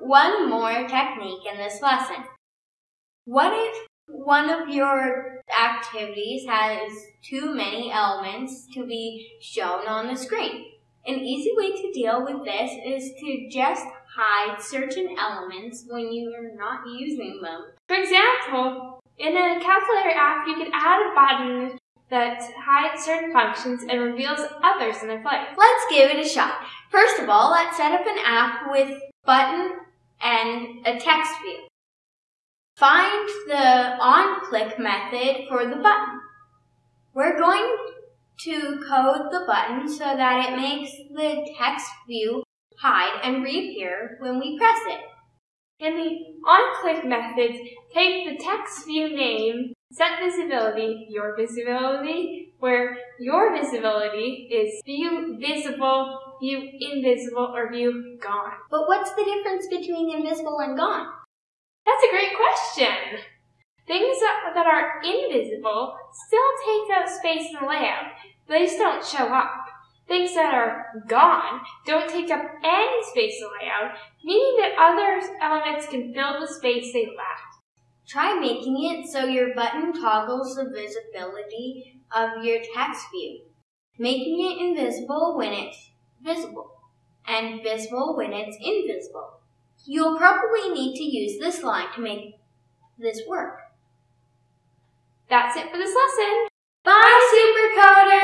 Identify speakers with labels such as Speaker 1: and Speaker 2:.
Speaker 1: one more technique in this lesson. What if one of your activities has too many elements to be shown on the screen? An easy way to deal with this is to just hide certain elements when you are not using them.
Speaker 2: For example, in a calculator app, you could add a button that hides certain functions and reveals others in their place.
Speaker 1: Let's give it a shot. First of all, let's set up an app with button and a text view. Find the on-click method for the button. We're going to code the button so that it makes the text view hide and reappear when we press it.
Speaker 2: In the on-click methods, take the text view name, set visibility, your visibility, where your visibility is view visible, view invisible, or view gone.
Speaker 1: But what's the difference between invisible and gone?
Speaker 2: That's a great question. Things that, that are invisible still take up space in the layout. They just don't show up. Things that are gone don't take up any space in the layout, meaning that other elements can fill the space they left.
Speaker 1: Try making it so your button toggles the visibility of your text view, making it invisible when it's visible, and visible when it's invisible. You'll probably need to use this line to make this work.
Speaker 2: That's it for this lesson.
Speaker 1: Bye, Supercoders!